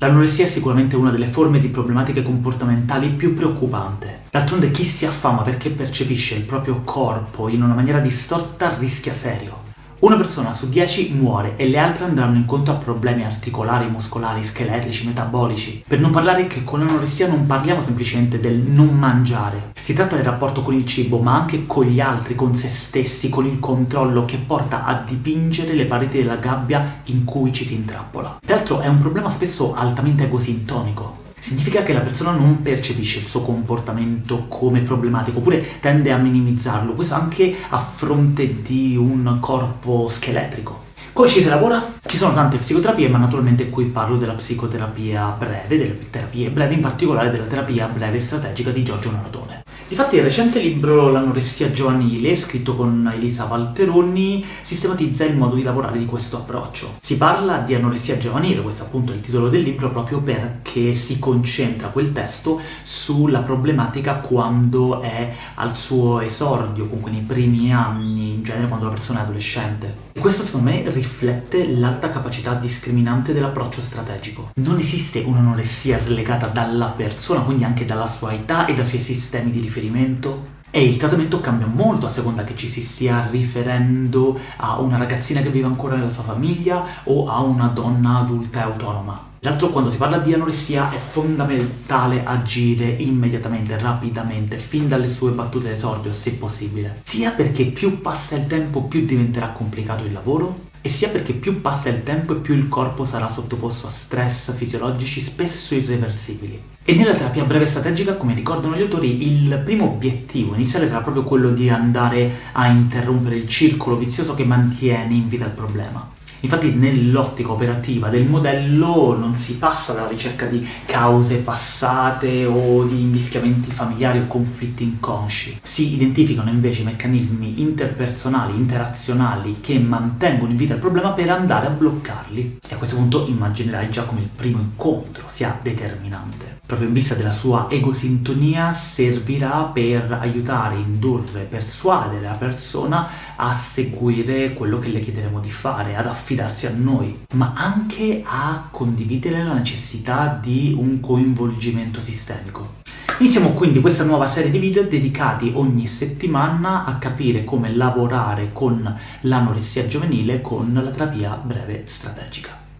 L'anoressia è sicuramente una delle forme di problematiche comportamentali più preoccupante. D'altronde chi si affama perché percepisce il proprio corpo in una maniera distorta rischia serio. Una persona su 10 muore e le altre andranno incontro a problemi articolari, muscolari, scheletrici, metabolici. Per non parlare che con l'anoressia non parliamo semplicemente del non mangiare. Si tratta del rapporto con il cibo, ma anche con gli altri, con se stessi, con il controllo che porta a dipingere le pareti della gabbia in cui ci si intrappola. Peraltro è un problema spesso altamente egosintonico significa che la persona non percepisce il suo comportamento come problematico, oppure tende a minimizzarlo, questo anche a fronte di un corpo scheletrico. Come ci si lavora? Ci sono tante psicoterapie, ma naturalmente qui parlo della psicoterapia breve, delle terapie brevi, in particolare della terapia breve strategica di Giorgio Nardone. Difatti il recente libro L'anoressia giovanile, scritto con Elisa Valteroni, sistematizza il modo di lavorare di questo approccio. Si parla di anoressia giovanile, questo appunto è il titolo del libro, proprio perché si concentra quel testo sulla problematica quando è al suo esordio, comunque nei primi anni, in genere quando la persona è adolescente. Questo secondo me riflette l'alta capacità discriminante dell'approccio strategico. Non esiste un'anoressia slegata dalla persona, quindi anche dalla sua età e dai suoi sistemi di riferimento e il trattamento cambia molto a seconda che ci si stia riferendo a una ragazzina che vive ancora nella sua famiglia o a una donna adulta e autonoma. L'altro, quando si parla di anoressia, è fondamentale agire immediatamente, rapidamente, fin dalle sue battute d'esordio, se possibile. Sia perché più passa il tempo, più diventerà complicato il lavoro, e sia perché più passa il tempo e più il corpo sarà sottoposto a stress fisiologici spesso irreversibili. E nella terapia breve strategica, come ricordano gli autori, il primo obiettivo iniziale sarà proprio quello di andare a interrompere il circolo vizioso che mantiene in vita il problema. Infatti nell'ottica operativa del modello non si passa dalla ricerca di cause passate o di invischiamenti familiari o conflitti inconsci. Si identificano invece meccanismi interpersonali, interazionali che mantengono in vita il problema per andare a bloccarli. E a questo punto immaginerai già come il primo incontro sia determinante proprio in vista della sua egosintonia, servirà per aiutare, indurre, persuadere la persona a seguire quello che le chiederemo di fare, ad affidarsi a noi, ma anche a condividere la necessità di un coinvolgimento sistemico. Iniziamo quindi questa nuova serie di video dedicati ogni settimana a capire come lavorare con l'anoressia giovanile con la terapia breve strategica.